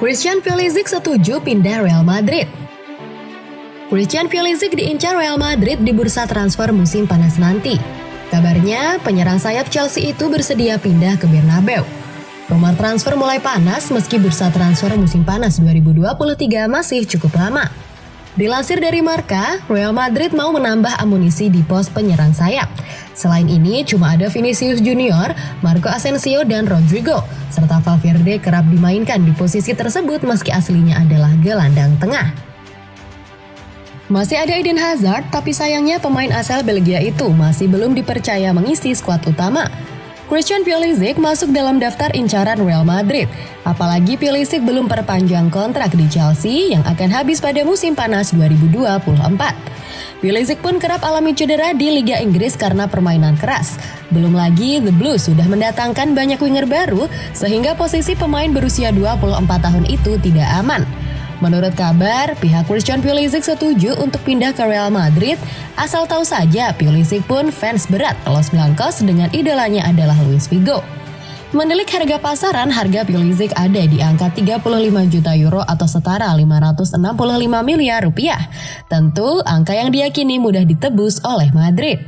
Christian Pulisic setuju pindah Real Madrid. Christian Pulisic diincar Real Madrid di bursa transfer musim panas nanti. Kabarnya, penyerang sayap Chelsea itu bersedia pindah ke Bernabeu. Rumor transfer mulai panas meski bursa transfer musim panas 2023 masih cukup lama. Dilansir dari Marka, Real Madrid mau menambah amunisi di pos penyerang sayap. Selain ini, cuma ada Vinicius Junior, Marco Asensio, dan Rodrigo, serta Valverde kerap dimainkan di posisi tersebut meski aslinya adalah gelandang tengah. Masih ada Eden Hazard, tapi sayangnya pemain asal Belgia itu masih belum dipercaya mengisi skuad utama. Christian Pulisic masuk dalam daftar incaran Real Madrid. Apalagi Pulisic belum perpanjang kontrak di Chelsea yang akan habis pada musim panas 2024. Pulisic pun kerap alami cedera di Liga Inggris karena permainan keras. Belum lagi The Blues sudah mendatangkan banyak winger baru sehingga posisi pemain berusia 24 tahun itu tidak aman. Menurut kabar, pihak Christian Pulisic setuju untuk pindah ke Real Madrid, asal tahu saja Pulisic pun fans berat Los Blancos dengan idolanya adalah Luis Figo. Menelik harga pasaran, harga Pulisic ada di angka 35 juta euro atau setara 565 miliar rupiah. Tentu, angka yang diyakini mudah ditebus oleh Madrid.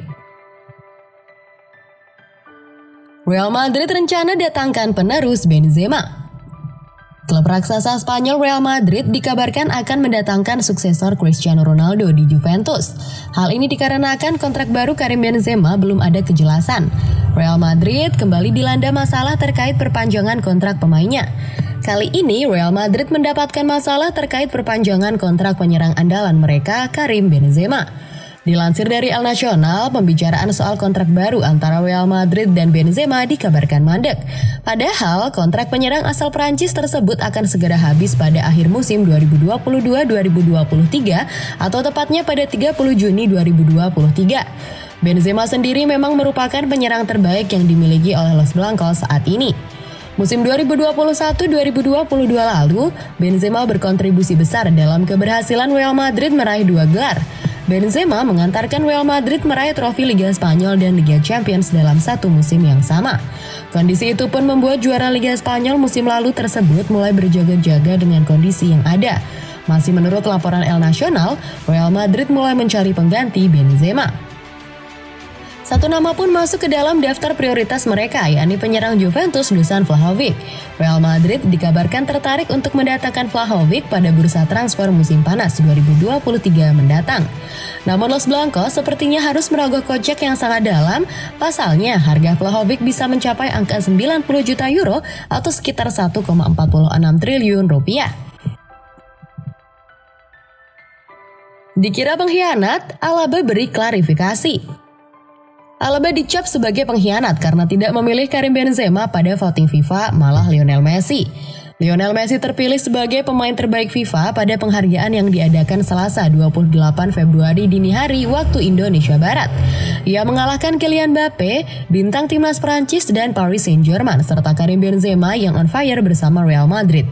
Real Madrid rencana datangkan penerus Benzema. Klub raksasa Spanyol Real Madrid dikabarkan akan mendatangkan suksesor Cristiano Ronaldo di Juventus. Hal ini dikarenakan kontrak baru Karim Benzema belum ada kejelasan. Real Madrid kembali dilanda masalah terkait perpanjangan kontrak pemainnya. Kali ini Real Madrid mendapatkan masalah terkait perpanjangan kontrak penyerang andalan mereka Karim Benzema. Dilansir dari El Nacional, pembicaraan soal kontrak baru antara Real Madrid dan Benzema dikabarkan mandek. Padahal, kontrak penyerang asal Prancis tersebut akan segera habis pada akhir musim 2022-2023 atau tepatnya pada 30 Juni 2023. Benzema sendiri memang merupakan penyerang terbaik yang dimiliki oleh Los Blancos saat ini. Musim 2021-2022 lalu, Benzema berkontribusi besar dalam keberhasilan Real Madrid meraih dua gelar, Benzema mengantarkan Real Madrid meraih trofi Liga Spanyol dan Liga Champions dalam satu musim yang sama. Kondisi itu pun membuat juara Liga Spanyol musim lalu tersebut mulai berjaga-jaga dengan kondisi yang ada. Masih menurut laporan El Nacional, Real Madrid mulai mencari pengganti Benzema. Satu nama pun masuk ke dalam daftar prioritas mereka, yakni penyerang Juventus Dusan Vlahovic. Real Madrid dikabarkan tertarik untuk mendatangkan Vlahovic pada bursa transfer musim panas 2023 mendatang. Namun Los Blancos sepertinya harus merogoh kocek yang sangat dalam, pasalnya harga Vlahovic bisa mencapai angka 90 juta euro atau sekitar 1,46 triliun rupiah. Dikira pengkhianat, Alaba beri klarifikasi. Alaba dicap sebagai pengkhianat karena tidak memilih Karim Benzema pada voting FIFA, malah Lionel Messi. Lionel Messi terpilih sebagai pemain terbaik FIFA pada penghargaan yang diadakan Selasa 28 Februari dini hari waktu Indonesia Barat. Ia mengalahkan Kylian Mbappe, bintang timnas Prancis dan Paris Saint-Germain serta Karim Benzema yang on fire bersama Real Madrid.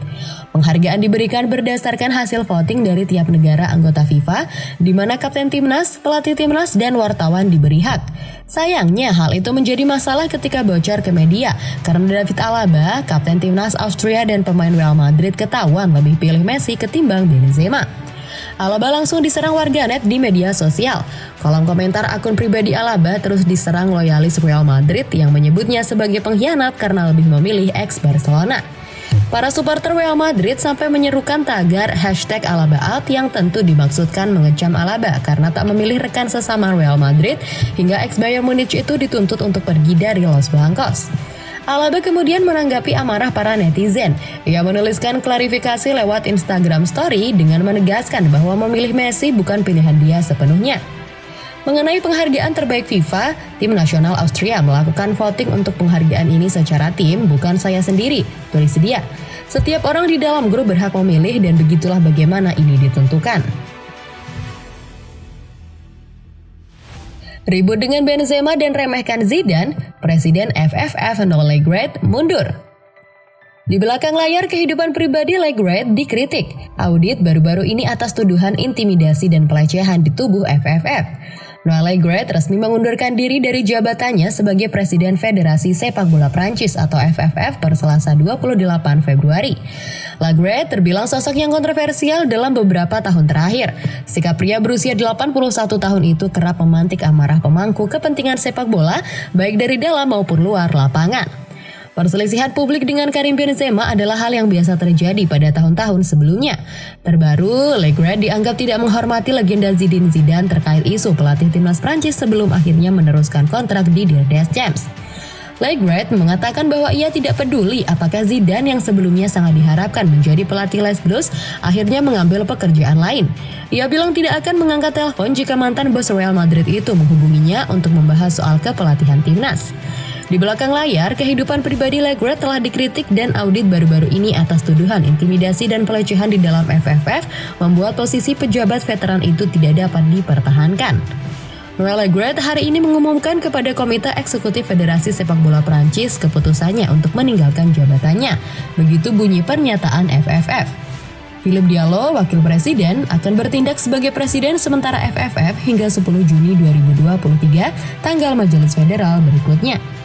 Penghargaan diberikan berdasarkan hasil voting dari tiap negara anggota FIFA, di mana kapten timnas, pelatih timnas, dan wartawan diberi hak. Sayangnya, hal itu menjadi masalah ketika bocor ke media, karena David Alaba, kapten timnas Austria dan pemain Real Madrid ketahuan lebih pilih Messi ketimbang Benzema. Alaba langsung diserang warganet di media sosial. Kolom komentar akun pribadi Alaba terus diserang loyalis Real Madrid yang menyebutnya sebagai pengkhianat karena lebih memilih ex Barcelona. Para supporter Real Madrid sampai menyerukan tagar hashtag Alaba out yang tentu dimaksudkan mengecam Alaba karena tak memilih rekan sesama Real Madrid hingga ex Bayern Munich itu dituntut untuk pergi dari Los Blancos. Alaba kemudian menanggapi amarah para netizen. Ia menuliskan klarifikasi lewat Instagram Story dengan menegaskan bahwa memilih Messi bukan pilihan dia sepenuhnya. Mengenai penghargaan terbaik FIFA, tim nasional Austria melakukan voting untuk penghargaan ini secara tim, bukan saya sendiri, tulis dia. Setiap orang di dalam grup berhak memilih dan begitulah bagaimana ini ditentukan. Ribut dengan Benzema dan remehkan Zidane, Presiden FFF Nole Gret mundur. Di belakang layar kehidupan pribadi Legret dikritik. Audit baru-baru ini atas tuduhan intimidasi dan pelecehan di tubuh FFF. Noël Legret resmi mengundurkan diri dari jabatannya sebagai Presiden Federasi Sepak Bola Prancis atau FFF per Selasa 28 Februari. Legret terbilang sosok yang kontroversial dalam beberapa tahun terakhir. Sikap pria berusia 81 tahun itu kerap memantik amarah pemangku kepentingan sepak bola baik dari dalam maupun luar lapangan. Perselisihan publik dengan Karim Benzema adalah hal yang biasa terjadi pada tahun-tahun sebelumnya. Terbaru, Legret dianggap tidak menghormati legenda Zidane Zidane terkait isu pelatih timnas Prancis sebelum akhirnya meneruskan kontrak di Der Champs. Legret mengatakan bahwa ia tidak peduli apakah Zidane yang sebelumnya sangat diharapkan menjadi pelatih Les Blues akhirnya mengambil pekerjaan lain. Ia bilang tidak akan mengangkat telepon jika mantan bos Real Madrid itu menghubunginya untuk membahas soal kepelatihan timnas. Di belakang layar, kehidupan pribadi Legret telah dikritik dan audit baru-baru ini atas tuduhan intimidasi dan pelecehan di dalam FFF membuat posisi pejabat veteran itu tidak dapat dipertahankan. Noël Legret hari ini mengumumkan kepada Komite Eksekutif Federasi Sepak Bola Prancis keputusannya untuk meninggalkan jabatannya. Begitu bunyi pernyataan FFF. Philip Diallo, Wakil Presiden, akan bertindak sebagai Presiden sementara FFF hingga 10 Juni 2023, tanggal Majelis Federal berikutnya.